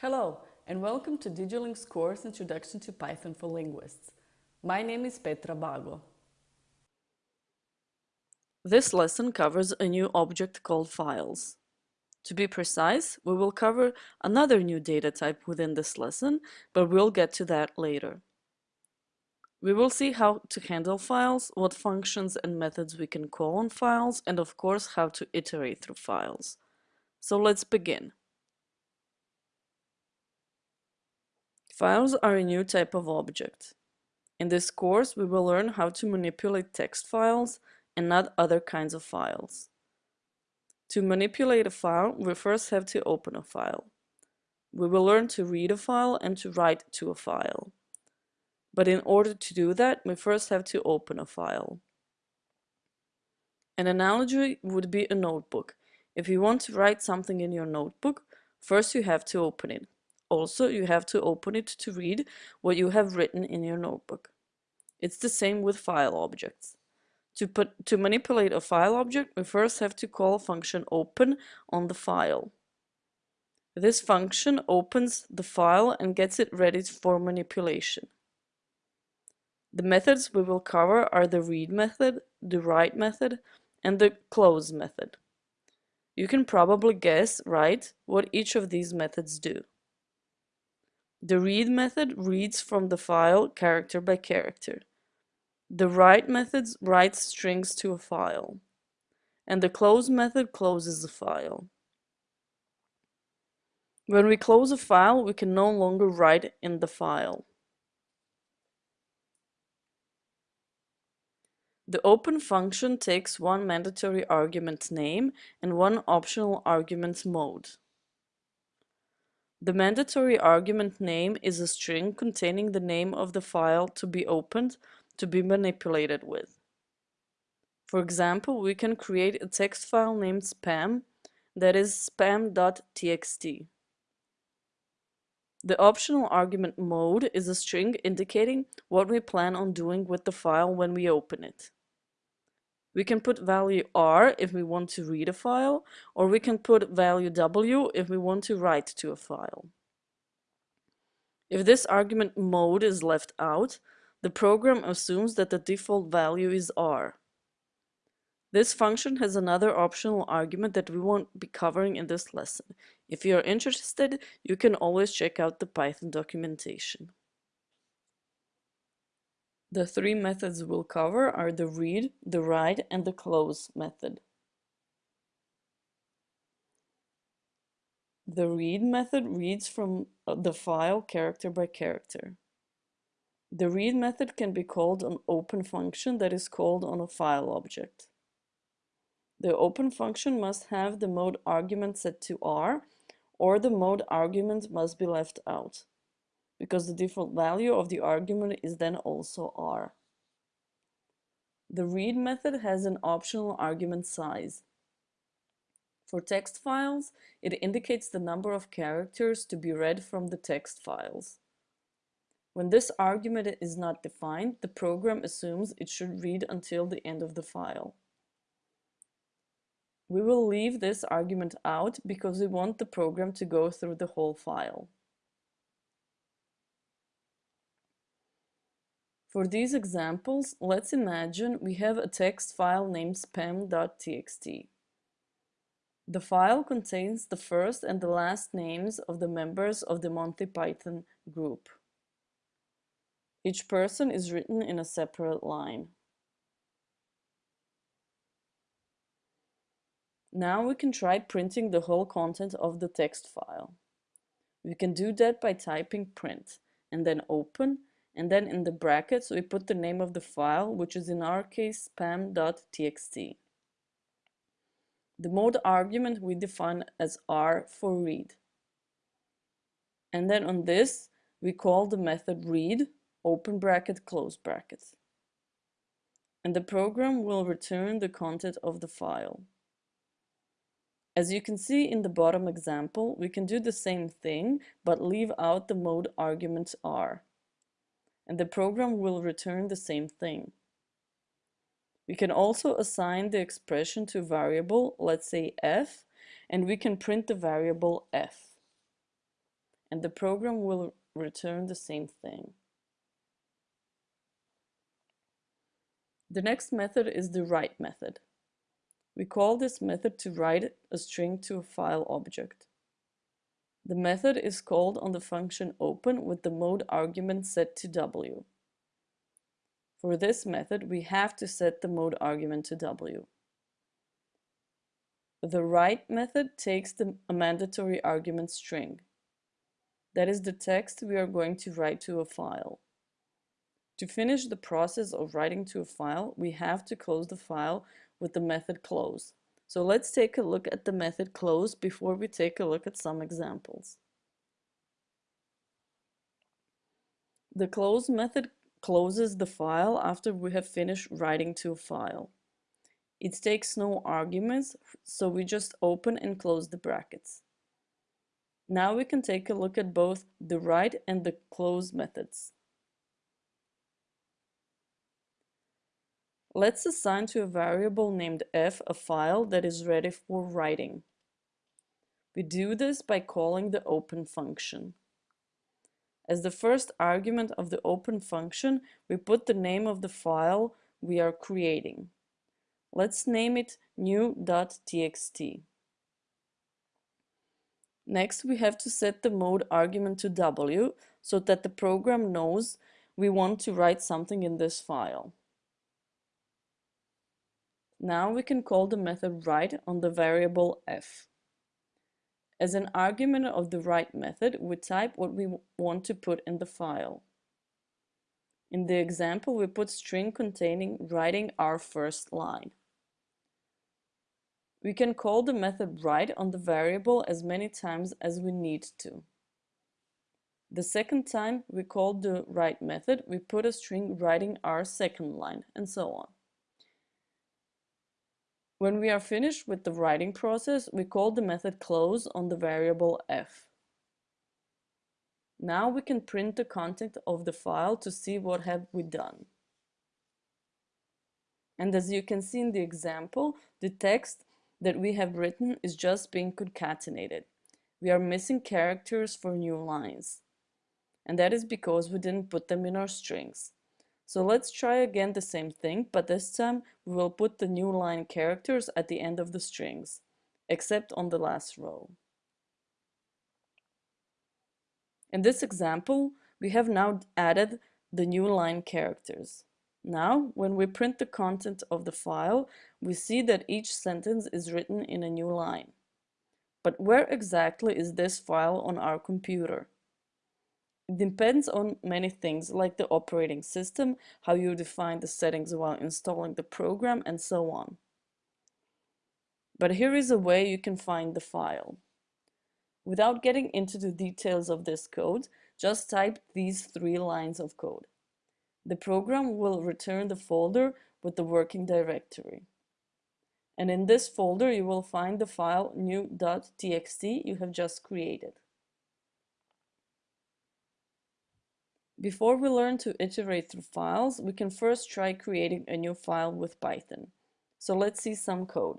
Hello, and welcome to DigiLing's course Introduction to Python for Linguists. My name is Petra Bago. This lesson covers a new object called files. To be precise, we will cover another new data type within this lesson, but we'll get to that later. We will see how to handle files, what functions and methods we can call on files, and of course how to iterate through files. So let's begin. Files are a new type of object. In this course, we will learn how to manipulate text files and not other kinds of files. To manipulate a file, we first have to open a file. We will learn to read a file and to write to a file. But in order to do that, we first have to open a file. An analogy would be a notebook. If you want to write something in your notebook, first you have to open it. Also, you have to open it to read what you have written in your notebook. It's the same with file objects. To, put, to manipulate a file object, we first have to call a function open on the file. This function opens the file and gets it ready for manipulation. The methods we will cover are the read method, the write method, and the close method. You can probably guess, right, what each of these methods do. The read method reads from the file character by character. The write method writes strings to a file. And the close method closes the file. When we close a file, we can no longer write in the file. The open function takes one mandatory argument name and one optional argument mode. The mandatory argument name is a string containing the name of the file to be opened to be manipulated with. For example, we can create a text file named spam that is spam.txt. The optional argument mode is a string indicating what we plan on doing with the file when we open it. We can put value R if we want to read a file, or we can put value W if we want to write to a file. If this argument mode is left out, the program assumes that the default value is R. This function has another optional argument that we won't be covering in this lesson. If you are interested, you can always check out the Python documentation. The three methods we'll cover are the read, the write, and the close method. The read method reads from uh, the file character by character. The read method can be called an open function that is called on a file object. The open function must have the mode argument set to R, or the mode argument must be left out because the default value of the argument is then also r. The read method has an optional argument size. For text files, it indicates the number of characters to be read from the text files. When this argument is not defined, the program assumes it should read until the end of the file. We will leave this argument out because we want the program to go through the whole file. For these examples, let's imagine we have a text file named spam.txt. The file contains the first and the last names of the members of the Monty Python group. Each person is written in a separate line. Now we can try printing the whole content of the text file. We can do that by typing print and then open and then in the brackets we put the name of the file, which is in our case spam.txt. The mode argument we define as r for read. And then on this, we call the method read, open bracket, close bracket. And the program will return the content of the file. As you can see in the bottom example, we can do the same thing, but leave out the mode argument r and the program will return the same thing. We can also assign the expression to a variable, let's say f, and we can print the variable f. and the program will return the same thing. The next method is the write method. We call this method to write a string to a file object. The method is called on the function open with the mode argument set to W. For this method, we have to set the mode argument to W. The write method takes the, mandatory argument string. That is the text we are going to write to a file. To finish the process of writing to a file, we have to close the file with the method close. So let's take a look at the method close before we take a look at some examples. The close method closes the file after we have finished writing to a file. It takes no arguments, so we just open and close the brackets. Now we can take a look at both the write and the close methods. Let's assign to a variable named f a file that is ready for writing. We do this by calling the open function. As the first argument of the open function, we put the name of the file we are creating. Let's name it new.txt. Next, we have to set the mode argument to W so that the program knows we want to write something in this file. Now we can call the method write on the variable f. As an argument of the write method, we type what we want to put in the file. In the example, we put string containing writing our first line. We can call the method write on the variable as many times as we need to. The second time we call the write method, we put a string writing our second line, and so on. When we are finished with the writing process, we call the method close on the variable f. Now we can print the content of the file to see what have we done. And as you can see in the example, the text that we have written is just being concatenated. We are missing characters for new lines. And that is because we didn't put them in our strings. So let's try again the same thing, but this time we will put the new line characters at the end of the strings, except on the last row. In this example, we have now added the new line characters. Now, when we print the content of the file, we see that each sentence is written in a new line. But where exactly is this file on our computer? Depends on many things like the operating system, how you define the settings while installing the program, and so on. But here is a way you can find the file. Without getting into the details of this code, just type these three lines of code. The program will return the folder with the working directory. And in this folder you will find the file new.txt you have just created. Before we learn to iterate through files, we can first try creating a new file with Python. So let's see some code.